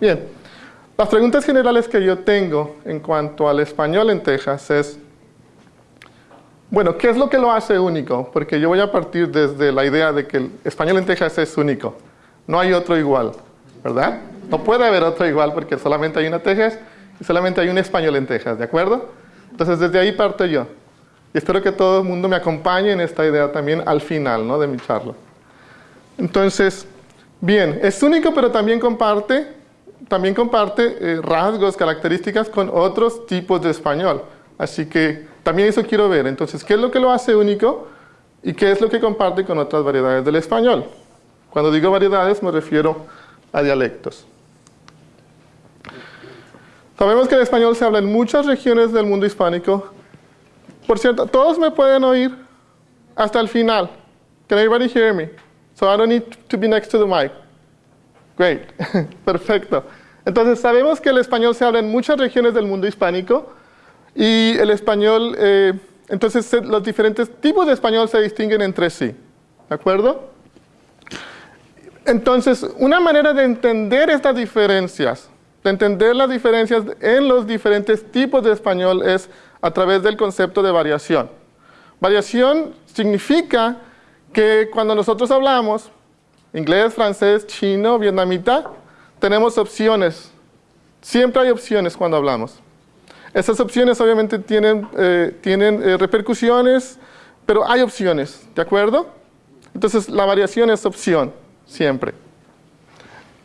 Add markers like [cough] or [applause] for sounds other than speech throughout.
Bien, las preguntas generales que yo tengo en cuanto al español en Texas es, bueno, ¿qué es lo que lo hace único? Porque yo voy a partir desde la idea de que el español en Texas es único. No hay otro igual, ¿verdad? No puede haber otro igual porque solamente hay una Texas y solamente hay un español en Texas, ¿de acuerdo? Entonces desde ahí parto yo. Y espero que todo el mundo me acompañe en esta idea también al final ¿no? de mi charla. Entonces, bien, es único pero también comparte, también comparte eh, rasgos, características con otros tipos de español. Así que también eso quiero ver. Entonces, ¿qué es lo que lo hace único y qué es lo que comparte con otras variedades del español? Cuando digo variedades me refiero a dialectos. Sabemos que el español se habla en muchas regiones del mundo hispánico. Por cierto, todos me pueden oír hasta el final. Can everybody hear me? So I don't need to be next to the mic. Great. [laughs] Perfecto. Entonces, sabemos que el español se habla en muchas regiones del mundo hispánico y el español, eh, entonces los diferentes tipos de español se distinguen entre sí. ¿De acuerdo? Entonces, una manera de entender estas diferencias de entender las diferencias en los diferentes tipos de español es a través del concepto de variación. Variación significa que cuando nosotros hablamos inglés, francés, chino, vietnamita, tenemos opciones. Siempre hay opciones cuando hablamos. Esas opciones obviamente tienen, eh, tienen eh, repercusiones, pero hay opciones, ¿de acuerdo? Entonces la variación es opción, siempre.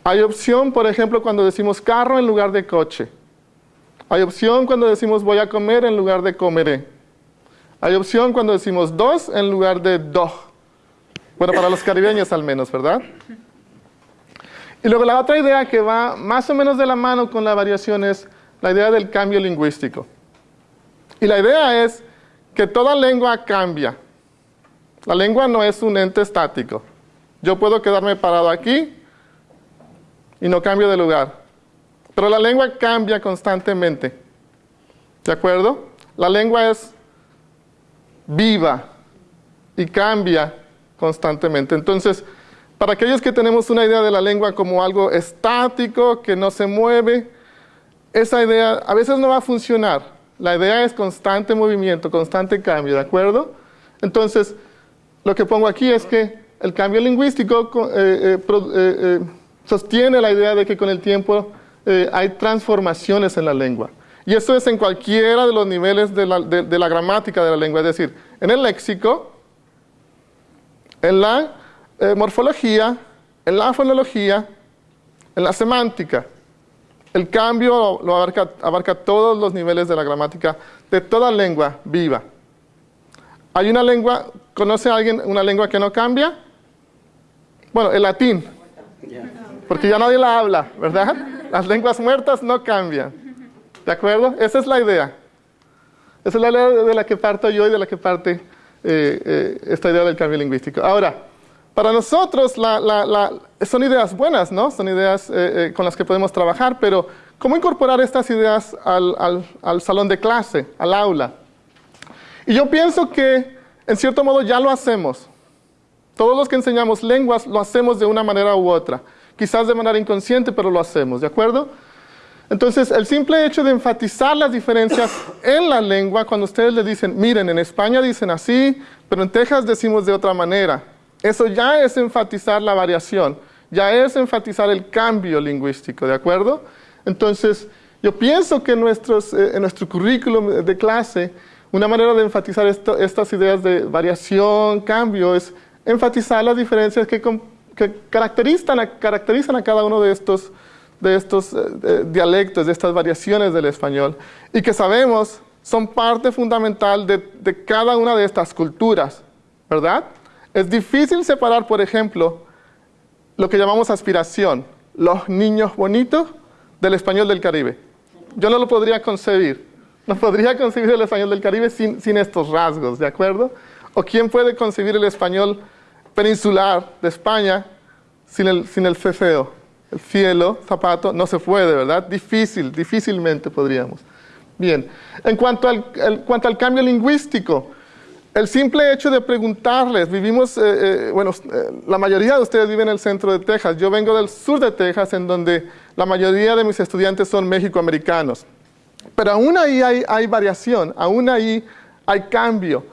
Hay opción, por ejemplo, cuando decimos carro en lugar de coche. Hay opción cuando decimos voy a comer en lugar de comeré. Hay opción cuando decimos dos en lugar de do. Bueno, para los caribeños al menos, ¿verdad? Y luego la otra idea que va más o menos de la mano con la variación es la idea del cambio lingüístico. Y la idea es que toda lengua cambia. La lengua no es un ente estático. Yo puedo quedarme parado aquí y no cambio de lugar. Pero la lengua cambia constantemente. ¿De acuerdo? La lengua es viva y cambia constantemente. Entonces, para aquellos que tenemos una idea de la lengua como algo estático, que no se mueve, esa idea a veces no va a funcionar. La idea es constante movimiento, constante cambio, ¿de acuerdo? Entonces, lo que pongo aquí es que el cambio lingüístico eh, eh, eh, sostiene la idea de que con el tiempo hay transformaciones en la lengua. Y eso es en cualquiera de los niveles de la, gramática de la lengua, es decir, en el léxico, en la eh, morfología, en la fonología, en la semántica. El cambio lo abarca, todos los niveles de la gramática de toda lengua viva. ¿Hay una lengua, conoce alguien una lengua que no cambia? Bueno, el latín porque ya nadie la habla, ¿verdad? Las lenguas muertas no cambian. ¿De acuerdo? Esa es la idea. Esa es la idea de la que parto yo y de la que parte eh, eh, esta idea del cambio lingüístico. Ahora, para nosotros son ideas buenas, ¿no? Son ideas eh, con las que podemos trabajar, pero ¿cómo incorporar estas ideas al, al salón de clase, al aula? Y yo pienso que, en cierto modo, ya lo hacemos. Todos los que enseñamos lenguas lo hacemos de una manera u otra quizás de manera inconsciente, pero lo hacemos, ¿de acuerdo? Entonces, el simple hecho de enfatizar las diferencias en la lengua, cuando ustedes le dicen, miren, en España dicen así, pero en Texas decimos de otra manera, eso ya es enfatizar la variación, ya es enfatizar el cambio lingüístico, ¿de acuerdo? Entonces, yo pienso que nuestros, eh, en nuestro currículum de clase, una manera de enfatizar estas ideas de variación, cambio, es enfatizar las diferencias que, que caracterizan caracterizan a cada uno de estos, de estos eh, dialectos, de estas variaciones del español, y que sabemos son parte fundamental de, cada una de estas culturas, ¿verdad? Es difícil separar, por ejemplo, lo que llamamos aspiración, los niños bonitos, del español del Caribe. Yo no lo podría concebir. No podría [laughs] concebir el español del Caribe sin, sin estos rasgos, ¿de acuerdo? ¿O quién puede concebir el español peninsular de España sin el, sin el el cielo, zapato, no se puede, ¿verdad? Difícil, difícilmente podríamos. Bien, en cuanto al, cuanto al cambio lingüístico, el simple hecho de preguntarles, vivimos, eh, eh, bueno, eh, la mayoría de ustedes viven en el centro de Texas, yo vengo del sur de Texas, en donde la mayoría de mis estudiantes son mexicoamericanos. Pero aún ahí hay, hay variación, aún ahí hay cambio.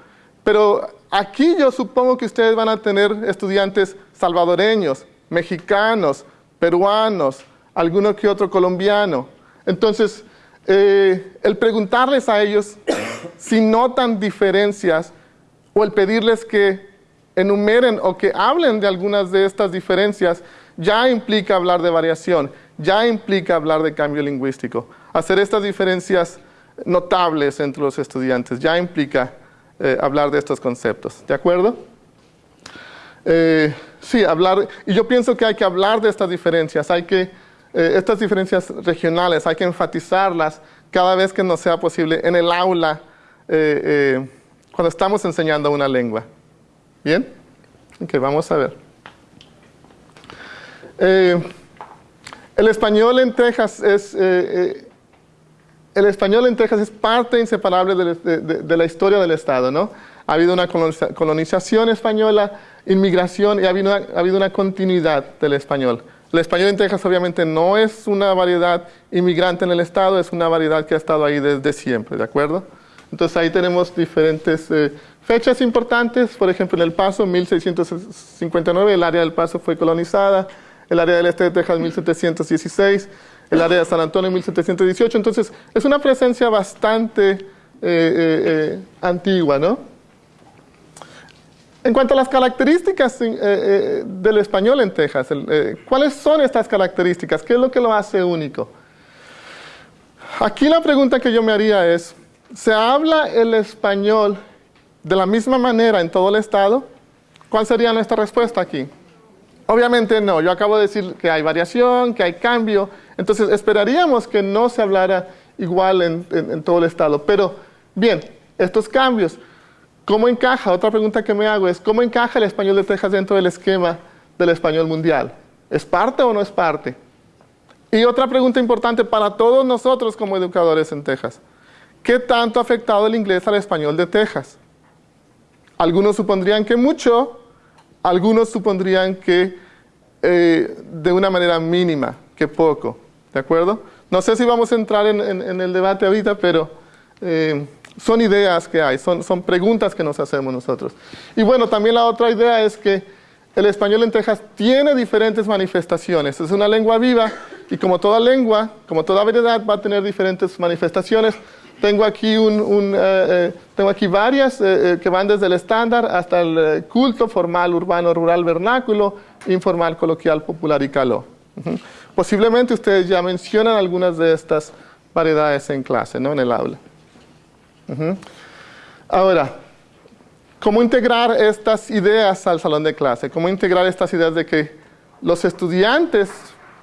Pero aquí yo supongo que ustedes van a tener estudiantes salvadoreños, mexicanos, peruanos, alguno que otro colombiano. Entonces, eh, el preguntarles a ellos [coughs] si notan diferencias o el pedirles que enumeren o que hablen de algunas de estas diferencias ya implica hablar de variación, ya implica hablar de cambio lingüístico. Hacer estas diferencias notables entre los estudiantes ya implica eh, hablar de estos conceptos. ¿De acuerdo? Eh, sí, hablar, y yo pienso que hay que hablar de estas diferencias, hay que, eh, estas diferencias regionales, hay que enfatizarlas cada vez que nos sea posible en el aula cuando estamos enseñando una lengua. ¿Bien? Ok, vamos a ver. el español en Texas es el español en Texas es parte inseparable de, la historia del Estado, ¿no? Ha habido una colonización española, inmigración y ha habido, una, continuidad del español. El español en Texas obviamente no es una variedad inmigrante en el Estado, es una variedad que ha estado ahí desde siempre, ¿de acuerdo? Entonces ahí tenemos diferentes eh, fechas importantes, por ejemplo en El Paso, 1659, el área del Paso fue colonizada, el área del este de Texas, 1716, el área de San Antonio en 1718. Entonces, es una presencia bastante eh, eh, antigua, ¿no? En cuanto a las características del español en Texas, ¿cuáles son estas características? ¿Qué es lo que lo hace único? Aquí la pregunta que yo me haría es, ¿se habla el español de la misma manera en todo el estado? ¿Cuál sería nuestra respuesta aquí? Obviamente no, yo acabo de decir que hay variación, que hay cambio, entonces esperaríamos que no se hablara igual en, todo el estado. Pero bien, estos cambios, ¿cómo encaja? Otra pregunta que me hago es, ¿cómo encaja el español de Texas dentro del esquema del español mundial? ¿Es parte o no es parte? Y otra pregunta importante para todos nosotros como educadores en Texas. ¿Qué tanto ha afectado el inglés al español de Texas? Algunos supondrían que mucho, algunos supondrían que eh, de una manera mínima, que poco. ¿De acuerdo? No sé si vamos a entrar en, el debate ahorita, pero eh, son ideas que hay, son, son preguntas que nos hacemos nosotros. Y bueno, también la otra idea es que el español en Texas tiene diferentes manifestaciones. Es una lengua viva y como toda lengua, como toda variedad, va a tener diferentes manifestaciones. Tengo aquí, un, eh, eh, tengo aquí varias eh, que van desde el estándar hasta el culto formal, urbano, rural, vernáculo, informal, coloquial, popular y caló. Posiblemente ustedes ya mencionan algunas de estas variedades en clase, ¿no? en el aula. Ahora, ¿cómo integrar estas ideas al salón de clase? ¿Cómo integrar estas ideas de que los estudiantes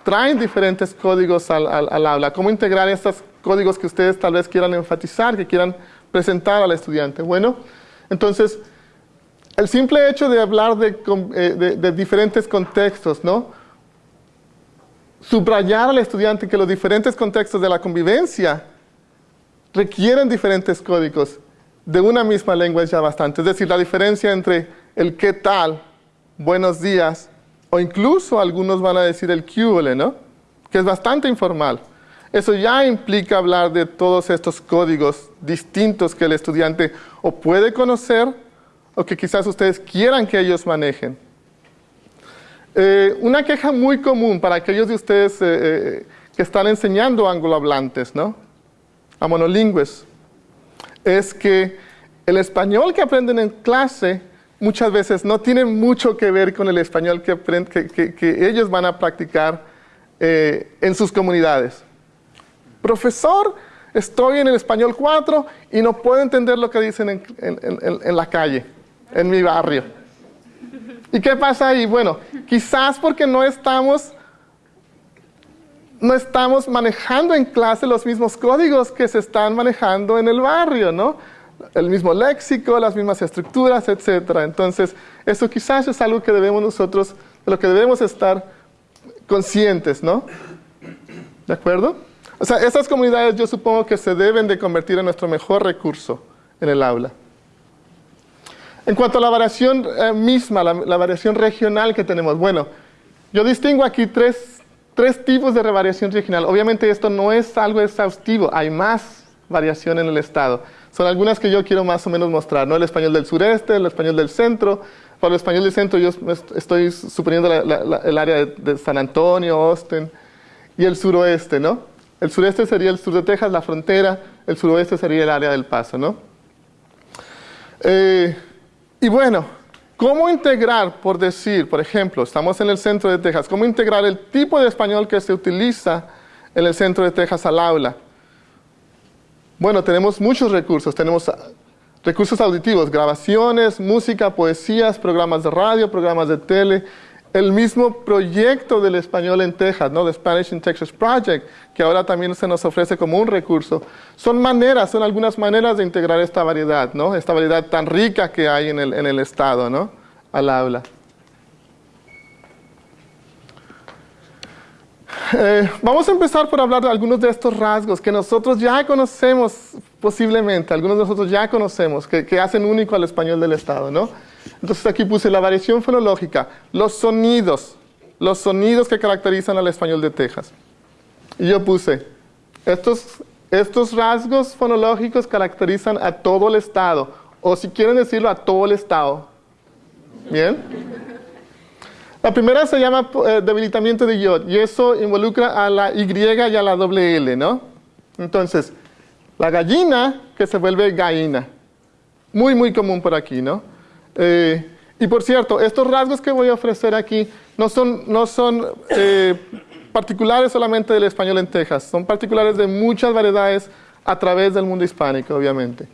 traen diferentes códigos al, aula? ¿Cómo integrar estos códigos que ustedes tal vez quieran enfatizar, que quieran presentar al estudiante. Bueno, entonces, el simple hecho de hablar eh, de, diferentes contextos, ¿no? Subrayar al estudiante que los diferentes contextos de la convivencia requieren diferentes códigos de una misma lengua es ya bastante. Es decir, la diferencia entre el qué tal, buenos días, o incluso algunos van a decir el QL, ¿no? Que es bastante informal. Eso ya implica hablar de todos estos códigos distintos que el estudiante o puede conocer o que quizás ustedes quieran que ellos manejen. Eh, una queja muy común para aquellos de ustedes eh, eh, que están enseñando anglohablantes, ¿no? A monolingües, es que el español que aprenden en clase muchas veces no tiene mucho que ver con el español que, que ellos van a practicar en sus comunidades. Profesor, estoy en el español 4 y no puedo entender lo que dicen en, la calle, en mi barrio. ¿Y qué pasa ahí? Bueno, quizás porque no estamos, no estamos manejando en clase los mismos códigos que se están manejando en el barrio, ¿no? El mismo léxico, las mismas estructuras, etc. Entonces, eso quizás es algo que debemos nosotros, de lo que debemos estar conscientes, ¿no? ¿De acuerdo? O sea, esas comunidades yo supongo que se deben de convertir en nuestro mejor recurso en el aula. En cuanto a la variación eh, misma, la, variación regional que tenemos, bueno, yo distingo aquí tres tres tipos de variación regional. Obviamente esto no es algo exhaustivo, hay más variación en el estado. Son algunas que yo quiero más o menos mostrar, ¿no? El español del sureste, el español del centro. Para el español del centro yo estoy suponiendo el área de, San Antonio, Austin, y el suroeste, ¿no? El sureste sería el sur de Texas, la frontera, el suroeste sería el área del Paso, ¿no? Eh, y bueno, ¿cómo integrar, por decir, por ejemplo, estamos en el centro de Texas, cómo integrar el tipo de español que se utiliza en el centro de Texas al aula? Bueno, tenemos muchos recursos, tenemos recursos auditivos, grabaciones, música, poesías, programas de radio, programas de tele, el mismo proyecto del español en Texas, ¿no? The Spanish in Texas Project, que ahora también se nos ofrece como un recurso. Son maneras, son algunas maneras de integrar esta variedad, ¿no? Esta variedad tan rica que hay en el, en el Estado, ¿no? Al aula. Eh, vamos a empezar por hablar de algunos de estos rasgos que nosotros ya conocemos posiblemente, algunos de nosotros ya conocemos, que, que hacen único al español del Estado, ¿no? Entonces aquí puse la variación fonológica, los sonidos, los sonidos que caracterizan al español de Texas. Y yo puse, estos, estos rasgos fonológicos caracterizan a todo el estado, o si quieren decirlo, a todo el estado. ¿Bien? La primera se llama eh, debilitamiento de yod, y eso involucra a la Y y a la doble L, ¿no? Entonces, la gallina que se vuelve gallina. Muy, muy común por aquí, ¿no? Eh, y por cierto, estos rasgos que voy a ofrecer aquí no son, no son eh, particulares solamente del español en Texas, son particulares de muchas variedades a través del mundo hispánico, obviamente.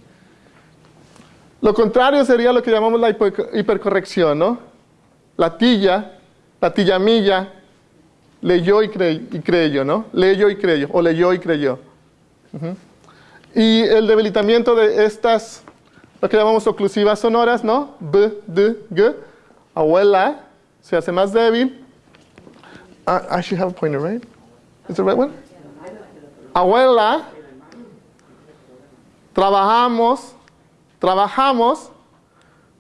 Lo contrario sería lo que llamamos la hipercorrección, ¿no? La tilla, la tillamilla, leyó y, y creyó, ¿no? Leyó y creyó, o leyó y creyó. Y el debilitamiento de estas lo que llamamos oclusivas sonoras, ¿no? B, D, G. Abuela se hace más débil. Uh, I should have a pointer, right? Is the right one? Abuela. Trabajamos. Trabajamos.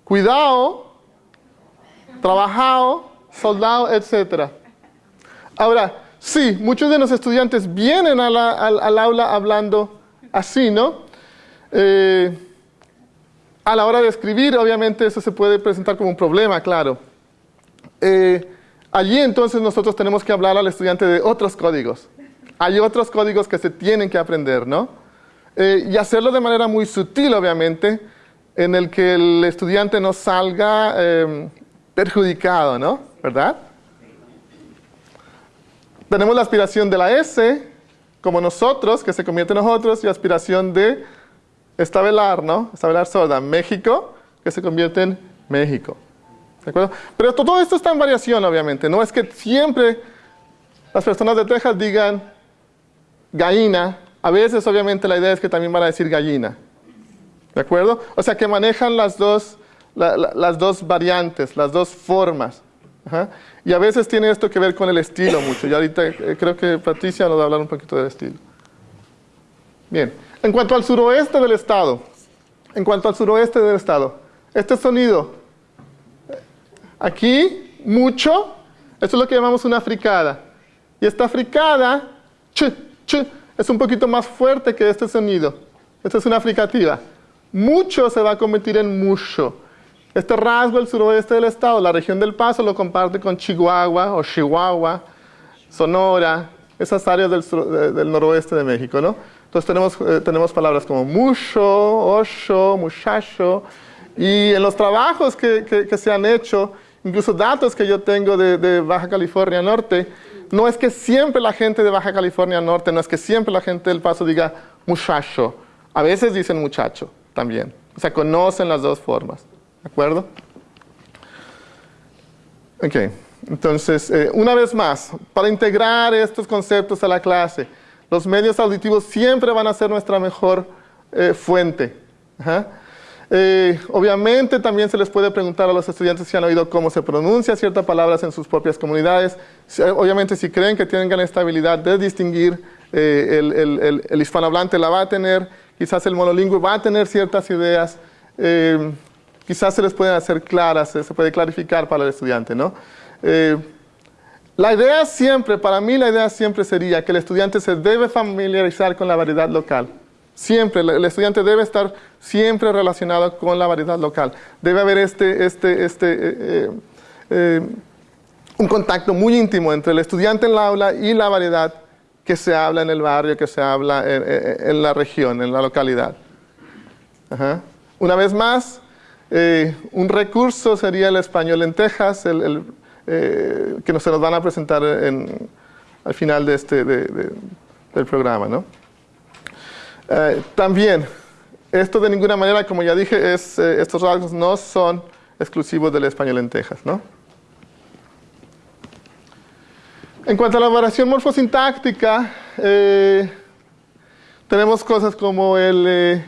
Cuidado. Trabajado. Soldado, etc. Ahora, sí, muchos de los estudiantes vienen al, al, aula hablando así, ¿no? Eh, a la hora de escribir, obviamente, eso se puede presentar como un problema, claro. Eh, allí entonces nosotros tenemos que hablar al estudiante de otros códigos. Hay otros códigos que se tienen que aprender, ¿no? Eh, y hacerlo de manera muy sutil, obviamente, en el que el estudiante no salga em, perjudicado, ¿no? ¿Verdad? Tenemos la aspiración de la S, como nosotros, que se convierte en nosotros, y aspiración de estabelar, ¿no? Estabelar sorda, México, que se convierte en México. ¿De acuerdo? Pero todo esto está en variación, obviamente. No es que siempre las personas de Texas digan gallina. A veces, obviamente, la idea es que también van a decir gallina. ¿De acuerdo? O sea, que manejan las dos, las dos variantes, las dos formas. Y a veces tiene esto que ver con el estilo mucho. Y ahorita eh, creo que Patricia nos va a hablar un poquito del estilo. Bien. En cuanto al suroeste del estado, en cuanto al suroeste del estado, este sonido, aquí, mucho, esto es lo que llamamos una fricada. Y esta fricada, ch, ch, es un poquito más fuerte que este sonido. Esta es una fricativa. Mucho se va a convertir en mucho. Este rasgo del suroeste del estado, la región del Paso, lo comparte con Chihuahua o Chihuahua, Sonora, esas áreas del, del noroeste de México, ¿no? Entonces tenemos, eh, tenemos palabras como mucho, ocho, muchacho, y en los trabajos que, que, se han hecho, incluso datos que yo tengo de, de, Baja California Norte, no es que siempre la gente de Baja California Norte, no es que siempre la gente del Paso diga muchacho, a veces dicen muchacho también, o sea, conocen las dos formas, ¿de acuerdo? Ok, entonces, eh, una vez más, para integrar estos conceptos a la clase, los medios auditivos siempre van a ser nuestra mejor eh, fuente. Eh, obviamente también se les puede preguntar a los estudiantes si han oído cómo se pronuncia ciertas palabras en sus propias comunidades. obviamente si creen que tienen la estabilidad de distinguir, eh, el, el, hispanohablante la va a tener, quizás el monolingüe va a tener ciertas ideas, quizás se les pueden hacer claras, se puede clarificar para el estudiante. ¿no? La idea siempre, para mí la idea siempre sería que el estudiante se debe familiarizar con la variedad local. Siempre, el estudiante debe estar siempre relacionado con la variedad local. Debe haber este, este, este, eh, eh, eh, un contacto muy íntimo entre el estudiante en la aula y la variedad que se habla en el barrio, que se habla en, la región, en la localidad. Una vez más, un recurso sería el español en Texas, el, que se nos van a presentar al final de este, del programa. ¿no? Eh, también, esto de ninguna manera, como ya dije, es, eh, estos rasgos no son exclusivos del español en Texas. ¿no? En cuanto a la variación morfosintáctica, eh, tenemos cosas como el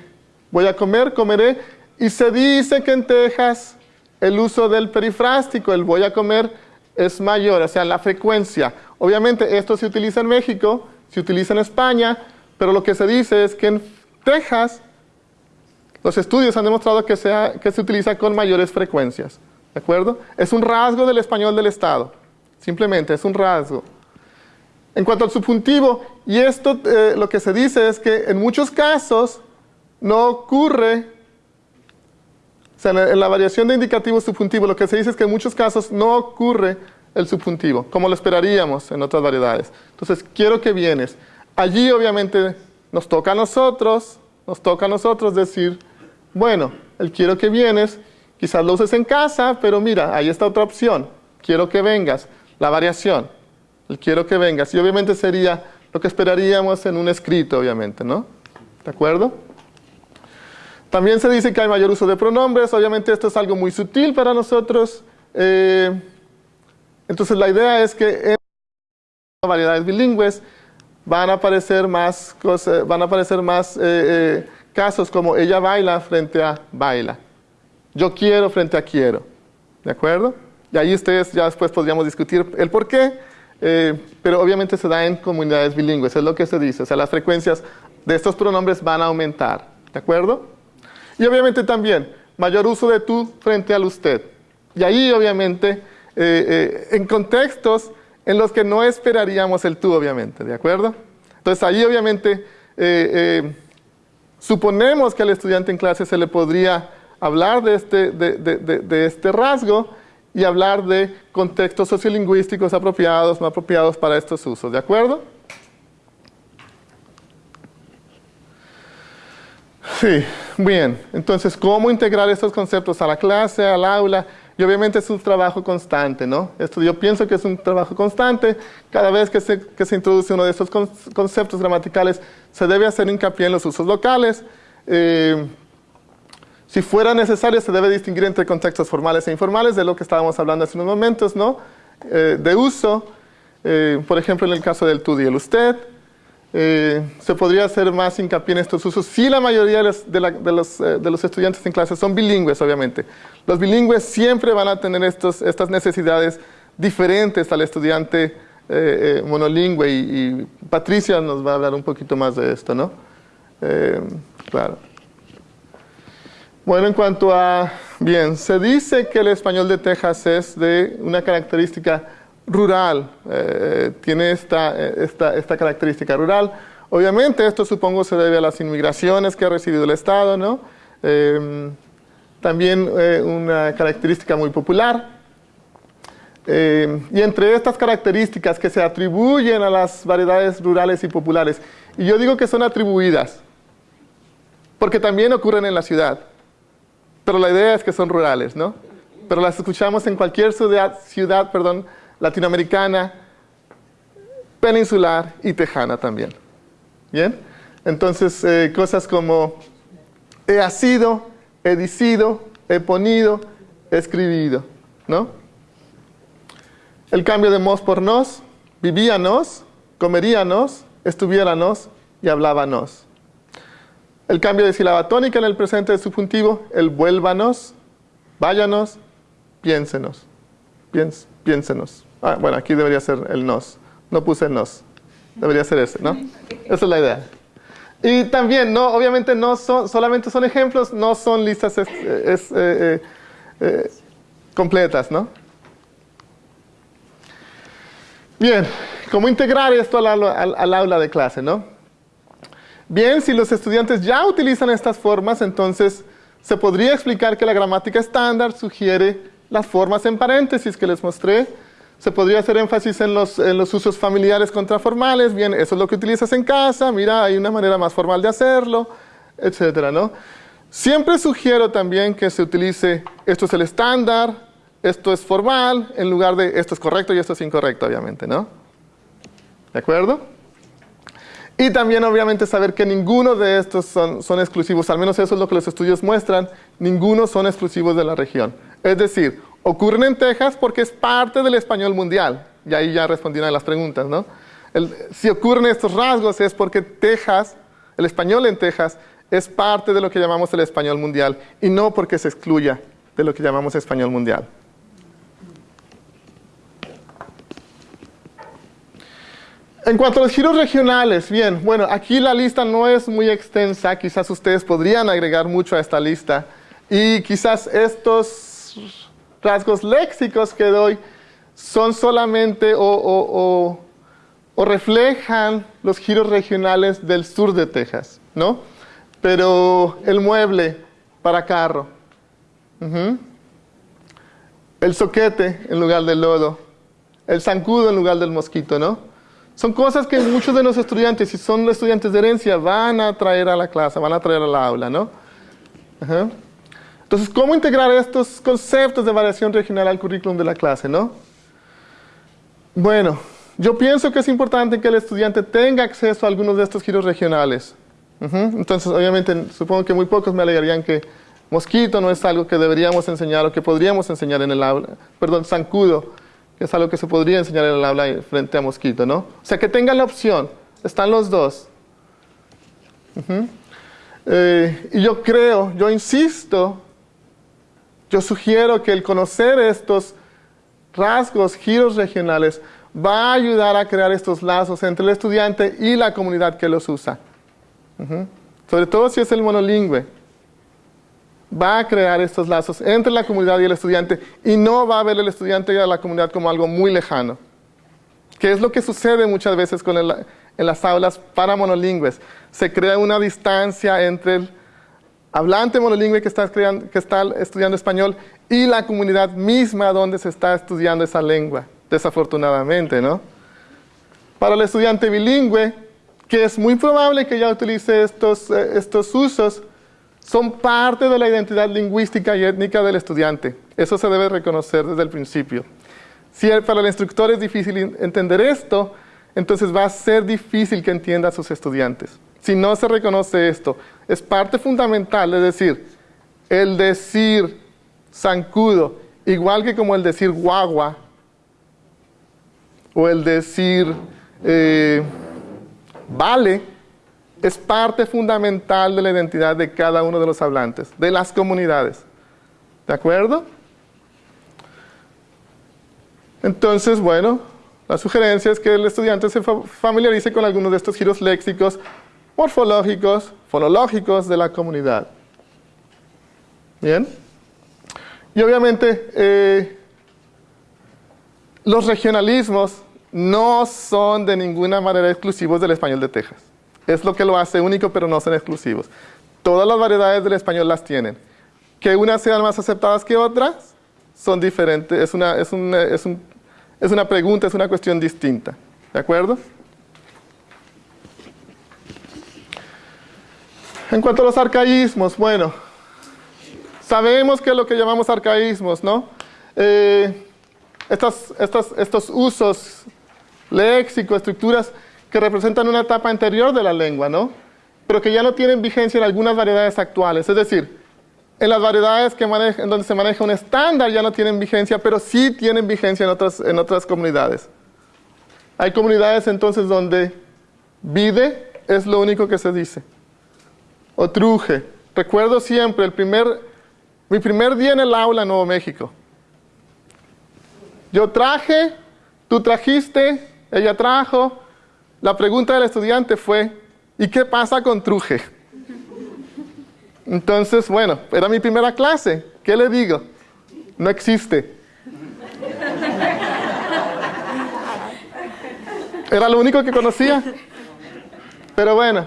voy a comer, comeré, y se dice que en Texas el uso del perifrástico, el voy a comer, es mayor, o sea, la frecuencia. Obviamente esto se utiliza en México, se utiliza en España, pero lo que se dice es que en Texas los estudios han demostrado que, que se utiliza con mayores frecuencias. ¿De acuerdo? Es un rasgo del español del Estado. Simplemente es un rasgo. En cuanto al subjuntivo, y esto eh, lo que se dice es que en muchos casos no ocurre, sea, en la variación de indicativo subjuntivo, lo que se dice es que en muchos casos no ocurre el subjuntivo, como lo esperaríamos en otras variedades. Entonces, quiero que vienes. Allí obviamente nos toca a nosotros, nos toca a nosotros decir, bueno, el quiero que vienes, quizás lo uses en casa, pero mira, ahí está otra opción, quiero que vengas, la variación, el quiero que vengas, y obviamente sería lo que esperaríamos en un escrito, obviamente, ¿no? ¿De acuerdo? También se dice que hay mayor uso de pronombres, obviamente esto es algo muy sutil para nosotros, eh, entonces la idea es que en variedades bilingües van a aparecer más, van a aparecer más eh, eh, casos como ella baila frente a baila. Yo quiero frente a quiero. ¿De acuerdo? Y ahí ustedes ya después podríamos discutir el por qué, pero obviamente se da en comunidades bilingües, es lo que se dice. O sea, las frecuencias de estos pronombres van a aumentar. ¿De acuerdo? Y obviamente también mayor uso de tú frente al usted. Y ahí obviamente en contextos en los que no esperaríamos el tú, obviamente, ¿de acuerdo? Entonces ahí obviamente eh, eh, suponemos que al estudiante en clase se le podría hablar de este, de, este rasgo y hablar de contextos sociolingüísticos apropiados, no apropiados para estos usos, ¿de acuerdo? Sí, bien. Entonces, ¿cómo integrar estos conceptos a la clase, al aula? Y obviamente es un trabajo constante, ¿no? Esto yo pienso que es un trabajo constante. Cada vez que se, que se introduce uno de estos conceptos gramaticales, se debe hacer hincapié en los usos locales. Eh, si fuera necesario, se debe distinguir entre contextos formales e informales, de lo que estábamos hablando hace unos momentos, ¿no? Eh, de uso, eh, por ejemplo, en el caso del tú y el usted, eh, se podría hacer más hincapié en estos usos si la mayoría de los, eh, los, estudiantes en clase son bilingües, obviamente. Los bilingües siempre van a tener estos, estas necesidades diferentes al estudiante eh, monolingüe y, Patricia nos va a hablar un poquito más de esto, ¿no? claro. Bueno, en cuanto a... Bien, se dice que el español de Texas es de una característica rural, eh, tiene esta, esta, esta, característica rural. Obviamente esto supongo se debe a las inmigraciones que ha recibido el Estado, ¿no? Eh, también eh, una característica muy popular. y entre estas características que se atribuyen a las variedades rurales y populares, y yo digo que son atribuidas, porque también ocurren en la ciudad, pero la idea es que son rurales, ¿no? Pero las escuchamos en cualquier ciudad, ciudad perdón, latinoamericana, peninsular y tejana también. ¿Bien? Entonces, eh, cosas como he sido, he dicido, he ponido, he escribido, ¿no? El cambio de mos por nos, vivíanos, comeríanos, estuviéranos y hablábanos. El cambio de sílaba tónica en el presente de subjuntivo, el vuélvanos, váyanos, piénsenos. piénsenos. Ah, bueno, aquí debería ser el nos. No puse el nos. Debería ser ese, ¿no? Esa es la idea. Y también, no, obviamente no son, solamente son ejemplos, no son listas eh, eh, eh, completas, ¿no? Bien, ¿cómo integrar esto al, al aula de clase, no? Bien, si los estudiantes ya utilizan estas formas, entonces se podría explicar que la gramática estándar sugiere las formas en paréntesis que les mostré. Se podría hacer énfasis en los, en los usos familiares contraformales. Bien, eso es lo que utilizas en casa. Mira, hay una manera más formal de hacerlo, etcétera, ¿no? Siempre sugiero también que se utilice esto es el estándar, esto es formal, en lugar de esto es correcto y esto es incorrecto, obviamente, ¿no? ¿De acuerdo? Y también, obviamente, saber que ninguno de estos son, son, exclusivos, al menos eso es lo que los estudios muestran, ninguno son exclusivos de la región. Es decir, ocurren en Texas porque es parte del español mundial. Y ahí ya respondí una de las preguntas, ¿no? Si ocurren estos rasgos es porque Texas, el español en Texas, es parte de lo que llamamos el español mundial y no porque se excluya de lo que llamamos español mundial. En cuanto a los giros regionales, bien, bueno, aquí la lista no es muy extensa, quizás ustedes podrían agregar mucho a esta lista y quizás estos rasgos léxicos que doy son solamente o, o, o, reflejan los giros regionales del sur de Texas, ¿no? Pero el mueble para carro, uh -huh. el soquete en lugar del lodo, el zancudo en lugar del mosquito, ¿no? Son cosas que muchos de los estudiantes, si son estudiantes de herencia, van a traer a la clase, van a traer a la aula, ¿no? Ajá. Entonces, ¿cómo integrar estos conceptos de variación regional al currículum de la clase, no? Bueno, yo pienso que es importante que el estudiante tenga acceso a algunos de estos giros regionales. Entonces, obviamente, supongo que muy pocos me alegarían que mosquito no es algo que deberíamos enseñar o que podríamos enseñar en el aula. Perdón, zancudo que es algo que se podría enseñar en el aula frente a mosquito, ¿no? O sea, que tengan la opción, están los dos. Eh, y yo creo, yo insisto, yo sugiero que el conocer estos rasgos, giros regionales, va a ayudar a crear estos lazos entre el estudiante y la comunidad que los usa. Sobre todo si es el monolingüe va a crear estos lazos entre la comunidad y el estudiante y no va a ver el estudiante y a la comunidad como algo muy lejano. Que es lo que sucede muchas veces con en las aulas para monolingües. Se crea una distancia entre el hablante monolingüe que está, creando, que está estudiando español y la comunidad misma donde se está estudiando esa lengua, desafortunadamente, ¿no? Para el estudiante bilingüe, que es muy probable que ya utilice estos, eh, estos usos, son parte de la identidad lingüística y étnica del estudiante. Eso se debe reconocer desde el principio. Si para el instructor es difícil entender esto, entonces va a ser difícil que entienda a sus estudiantes. Si no se reconoce esto, es parte fundamental, es decir, el decir zancudo, igual que como el decir guagua, o el decir eh, vale, es parte fundamental de la identidad de cada uno de los hablantes, de las comunidades. ¿De acuerdo? Entonces, bueno, la sugerencia es que el estudiante se familiarice con algunos de estos giros léxicos, morfológicos, fonológicos de la comunidad. ¿Bien? Y obviamente, eh, los regionalismos no son de ninguna manera exclusivos del español de Texas. Es lo que lo hace único, pero no son exclusivos. Todas las variedades del español las tienen. Que unas sean más aceptadas que otras, son diferentes. Es una, es, un, es, un, es una pregunta, es una cuestión distinta. ¿De acuerdo? En cuanto a los arcaísmos, bueno, sabemos que lo que llamamos arcaísmos, ¿no? Eh, estas, estas, estos usos léxicos, estructuras, que representan una etapa anterior de la lengua, ¿no? Pero que ya no tienen vigencia en algunas variedades actuales. Es decir, en las variedades que en donde se maneja un estándar ya no tienen vigencia, pero sí tienen vigencia en otras, en otras comunidades. Hay comunidades entonces donde vide es lo único que se dice. O truje. Recuerdo siempre el primer, mi primer día en el aula en Nuevo México. Yo traje, tú trajiste, ella trajo, la pregunta del estudiante fue, ¿y qué pasa con truje? Entonces, bueno, era mi primera clase. ¿Qué le digo? No existe. Era lo único que conocía. Pero bueno,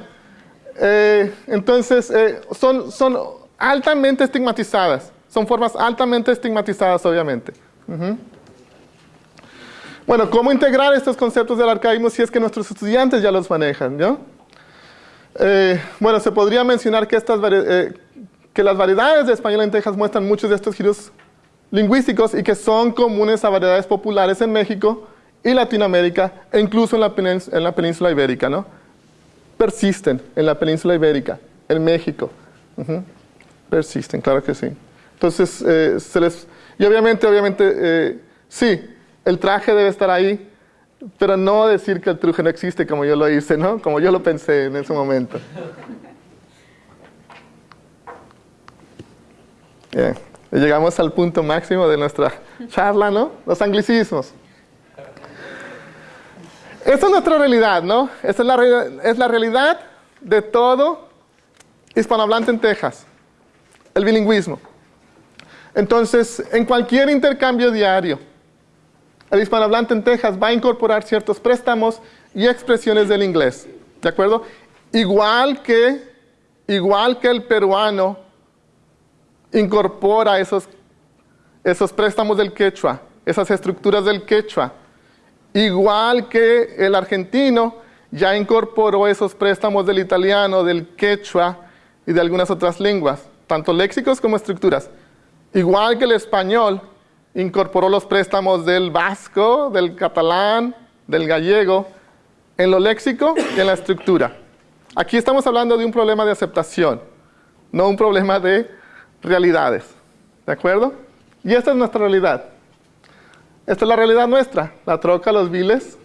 eh, entonces eh, son, son altamente estigmatizadas. Son formas altamente estigmatizadas, obviamente. Bueno, ¿cómo integrar estos conceptos del arcaísmo si es que nuestros estudiantes ya los manejan? ¿no? Eh, bueno, se podría mencionar que, estas, que las variedades de español en Texas muestran muchos de estos giros lingüísticos y que son comunes a variedades populares en México y Latinoamérica e incluso en la, en la península ibérica, ¿no? Persisten en la península ibérica, en México. Persisten, claro que sí. Entonces, eh, se les... Y obviamente, obviamente, eh, sí, el traje debe estar ahí, pero no decir que el truje no existe como yo lo hice, ¿no? Como yo lo pensé en ese momento. Llegamos al punto máximo de nuestra charla, ¿no? Los anglicismos. Esta es nuestra realidad, ¿no? Esta es la, es la realidad de todo hispanohablante en Texas, el bilingüismo. Entonces, en cualquier intercambio diario, el hispanohablante en Texas va a incorporar ciertos préstamos y expresiones del inglés, ¿de acuerdo? Igual que, igual que el peruano incorpora esos, esos préstamos del quechua, esas estructuras del quechua. Igual que el argentino ya incorporó esos préstamos del italiano, del quechua y de algunas otras lenguas, tanto léxicos como estructuras. Igual que el español incorporó los préstamos del vasco, del catalán, del gallego, en lo léxico y en la estructura. Aquí estamos hablando de un problema de aceptación, no un problema de realidades. ¿De acuerdo? Y esta es nuestra realidad. Esta es la realidad nuestra. La troca, los viles,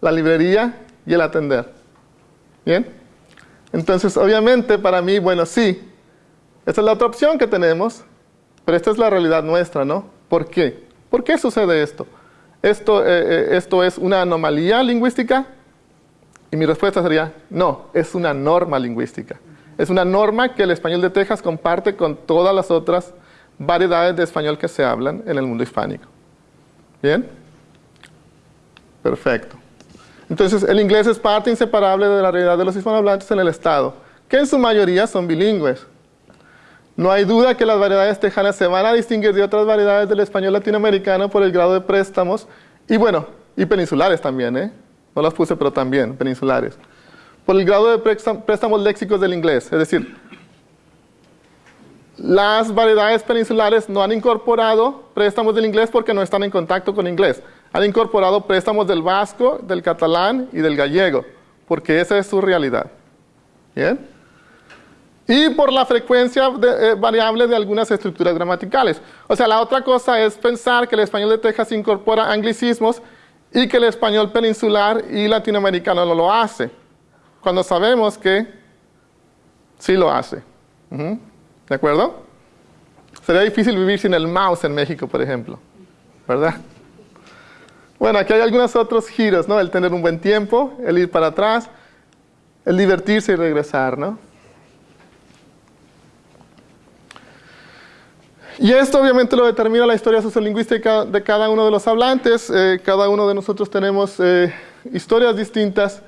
la librería y el atender. ¿Bien? Entonces, obviamente, para mí, bueno, sí. Esta es la otra opción que tenemos, pero esta es la realidad nuestra, ¿no? ¿Por qué? ¿Por qué sucede esto? ¿Esto, eh, eh, esto es una anomalía lingüística? Y mi respuesta sería, no, es una norma lingüística. Es una norma que el español de Texas comparte con todas las otras variedades de español que se hablan en el mundo hispánico. ¿Bien? Perfecto. Entonces, el inglés es parte inseparable de la realidad de los hispanohablantes en el Estado, que en su mayoría son bilingües. No hay duda que las variedades tejanas se van a distinguir de otras variedades del español latinoamericano por el grado de préstamos, y bueno, y peninsulares también, ¿eh? No las puse, pero también, peninsulares por el grado de préstamos léxicos del inglés. Es decir, las variedades peninsulares no han incorporado préstamos del inglés porque no están en contacto con inglés. Han incorporado préstamos del vasco, del catalán y del gallego, porque esa es su realidad. ¿Bien? Y por la frecuencia eh, variable de algunas estructuras gramaticales. O sea, la otra cosa es pensar que el español de Texas incorpora anglicismos y que el español peninsular y latinoamericano no lo hace cuando sabemos que sí lo hace. ¿De acuerdo? Sería difícil vivir sin el mouse en México, por ejemplo. ¿Verdad? Bueno, aquí hay algunos otros giros, ¿no? El tener un buen tiempo, el ir para atrás, el divertirse y regresar, ¿no? Y esto obviamente lo determina la historia sociolingüística de cada uno de los hablantes. Eh, cada uno de nosotros tenemos eh, historias distintas.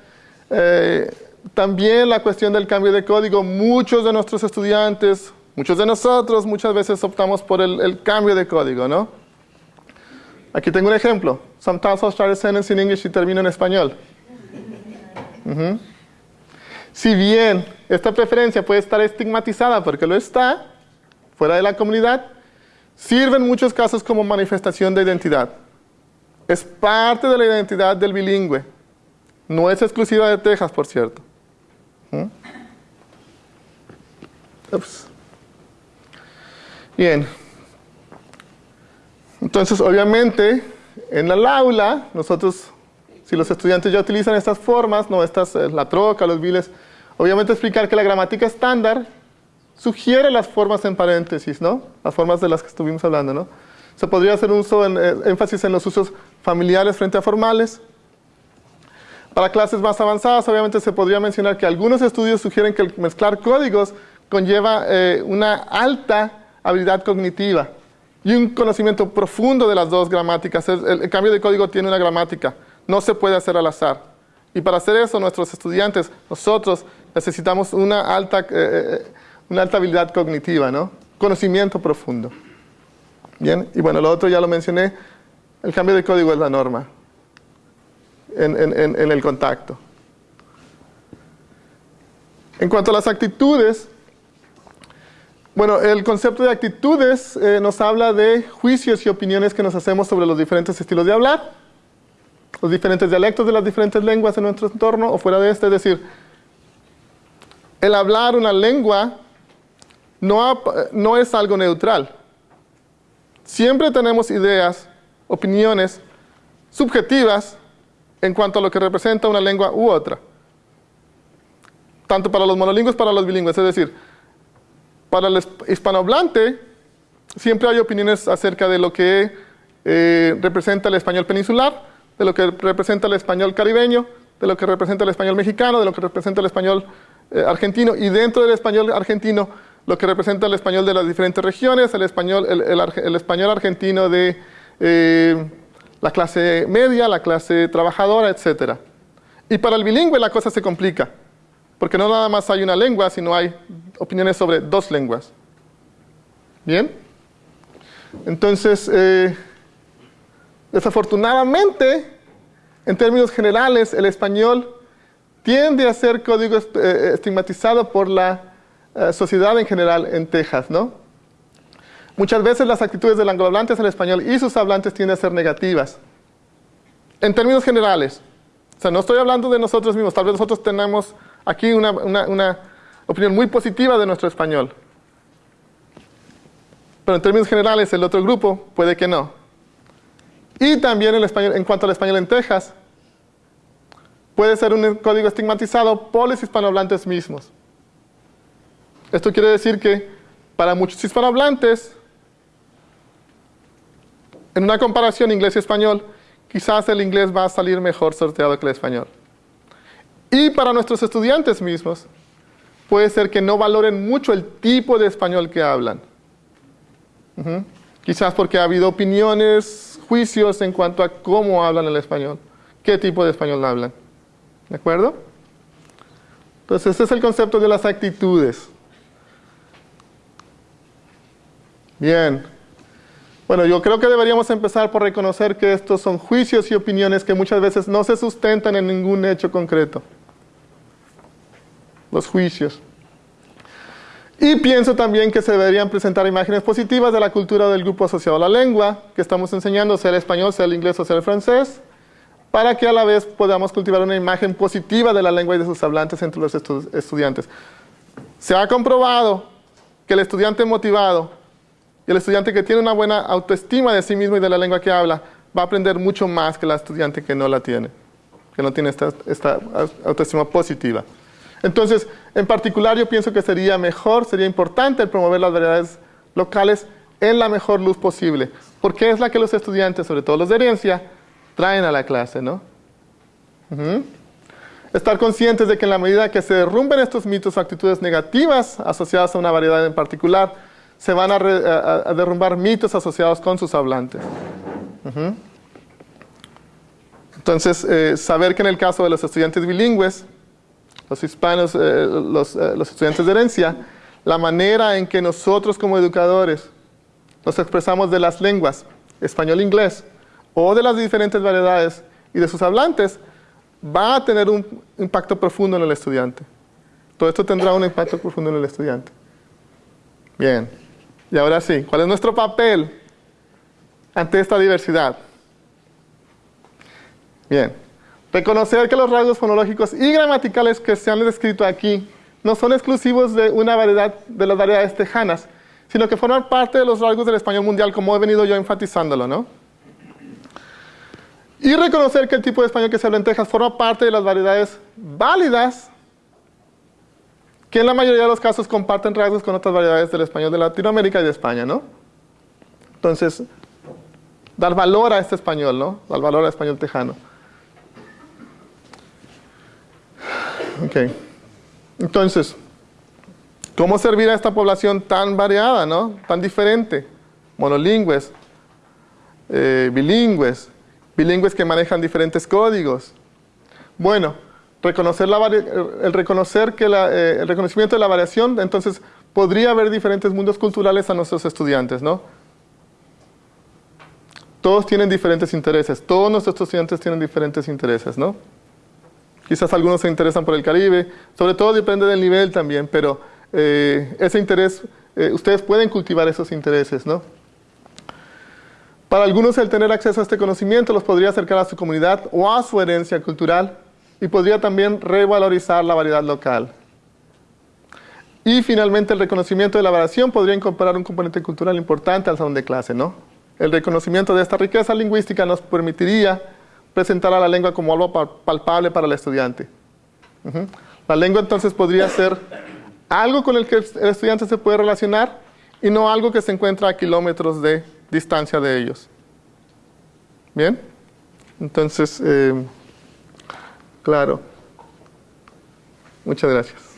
Eh, también la cuestión del cambio de código, muchos de nuestros estudiantes, muchos de nosotros muchas veces optamos por el, cambio de código, ¿no? Aquí tengo un ejemplo. Sometimes I'll start a sentence in English y termino en español. Si bien esta preferencia puede estar estigmatizada porque lo está, fuera de la comunidad, sirve en muchos casos como manifestación de identidad. Es parte de la identidad del bilingüe. No es exclusiva de Texas, por cierto. ¿Mm? Bien. Entonces, obviamente, en el aula, nosotros, si los estudiantes ya utilizan estas formas, no estas, eh, la troca, los viles, obviamente explicar que la gramática estándar sugiere las formas en paréntesis, ¿no? Las formas de las que estuvimos hablando, ¿no? Se podría hacer uso en, eh, énfasis en los usos familiares frente a formales, para clases más avanzadas, obviamente se podría mencionar que algunos estudios sugieren que el mezclar códigos conlleva eh, una alta habilidad cognitiva y un conocimiento profundo de las dos gramáticas. El, cambio de código tiene una gramática, no se puede hacer al azar. Y para hacer eso, nuestros estudiantes, nosotros, necesitamos una alta, eh, eh, una alta habilidad cognitiva, ¿no? Conocimiento profundo. Bien, y bueno, lo otro ya lo mencioné, el cambio de código es la norma en el contacto. En cuanto a las actitudes, bueno, el concepto de actitudes eh, nos habla de juicios y opiniones que nos hacemos sobre los diferentes estilos de hablar, los diferentes dialectos de las diferentes lenguas en nuestro entorno o fuera de este, es decir, el hablar una lengua no, no es algo neutral. Siempre tenemos ideas, opiniones subjetivas en cuanto a lo que representa una lengua u otra. Tanto para los monolingües como para los bilingües, es decir, para el hispanohablante, siempre hay opiniones acerca de lo que eh, representa el español peninsular, de lo que representa el español caribeño, de lo que representa el español mexicano, de lo que representa el español eh, argentino, y dentro del español argentino, lo que representa el español de las diferentes regiones, el español, el, español argentino de eh, la clase media, la clase trabajadora, etc. Y para el bilingüe la cosa se complica. Porque no nada más hay una lengua, sino hay opiniones sobre dos lenguas. ¿Bien? Entonces, eh, desafortunadamente, en términos generales, el español tiende a ser código eh, estigmatizado por la eh, sociedad en general en Texas, ¿no? Muchas veces las actitudes del anglohablantes al español y sus hablantes tienden a ser negativas. En términos generales. O sea, no estoy hablando de nosotros mismos, tal vez nosotros tenemos aquí una, opinión muy positiva de nuestro español. Pero en términos generales, el otro grupo puede que no. Y también el español, en cuanto al español en Texas, puede ser un código estigmatizado por los hispanohablantes mismos. Esto quiere decir que para muchos hispanohablantes, en una comparación inglés y español, quizás el inglés va a salir mejor sorteado que el español. Y para nuestros estudiantes mismos, puede ser que no valoren mucho el tipo de español que hablan. Quizás porque ha habido opiniones, juicios en cuanto a cómo hablan el español, qué tipo de español hablan. ¿De acuerdo? Entonces, ese es el concepto de las actitudes. Bien. Bueno, yo creo que deberíamos empezar por reconocer que estos son juicios y opiniones que muchas veces no se sustentan en ningún hecho concreto los juicios. Y pienso también que se deberían presentar imágenes positivas de la cultura del grupo asociado a la lengua, que estamos enseñando, sea el español, sea el inglés o sea el francés, para que a la vez podamos cultivar una imagen positiva de la lengua y de sus hablantes entre los estudiantes. Se ha comprobado que el estudiante motivado y el estudiante que tiene una buena autoestima de sí mismo y de la lengua que habla, va a aprender mucho más que el estudiante que no la tiene, que no tiene esta autoestima positiva. Entonces, en particular yo pienso que sería mejor, sería importante promover las variedades locales en la mejor luz posible, porque es la que los estudiantes, sobre todo los de herencia, traen a la clase, ¿no? Estar conscientes de que en la medida que se derrumben estos mitos o actitudes negativas asociadas a una variedad en particular, se van a, derrumbar mitos asociados con sus hablantes. Entonces, eh, saber que en el caso de los estudiantes bilingües, los hispanos, eh, eh, los, estudiantes de herencia, la manera en que nosotros como educadores nos expresamos de las lenguas, español, inglés, o de las diferentes variedades y de sus hablantes, va a tener un impacto profundo en el estudiante. Todo esto tendrá un impacto profundo en el estudiante. Bien, y ahora sí, ¿cuál es nuestro papel ante esta diversidad? Bien, Reconocer que los rasgos fonológicos y gramaticales que se han descrito aquí no son exclusivos de una variedad de las variedades tejanas, sino que forman parte de los rasgos del español mundial, como he venido yo enfatizándolo, ¿no? Y reconocer que el tipo de español que se habla en Texas forma parte de las variedades válidas, que en la mayoría de los casos comparten rasgos con otras variedades del español de Latinoamérica y de España, ¿no? Entonces, dar valor a este español, ¿no? Dar valor al español tejano. Ok. Entonces, ¿cómo servir a esta población tan variada, ¿no? tan diferente? Monolingües, eh, bilingües, bilingües que manejan diferentes códigos. Bueno, reconocer la el, reconocer que eh, el reconocimiento de la variación, entonces podría haber diferentes mundos culturales a nuestros estudiantes, ¿no? Todos tienen diferentes intereses, todos nuestros estudiantes tienen diferentes intereses, ¿no? Quizás algunos se interesan por el Caribe, sobre todo depende del nivel también, pero eh, ese interés, eh, ustedes pueden cultivar esos intereses, ¿no? Para algunos el tener acceso a este conocimiento los podría acercar a su comunidad o a su herencia cultural y podría también revalorizar la variedad local. Y finalmente el reconocimiento de la variación podría incorporar un componente cultural importante al salón de clase, ¿no? El reconocimiento de esta riqueza lingüística nos permitiría presentar a la lengua como algo palpable para el estudiante. La lengua entonces podría ser algo con el que el estudiante se puede relacionar y no algo que se encuentra a kilómetros de distancia de ellos. ¿Bien? Entonces, eh, claro. Muchas gracias.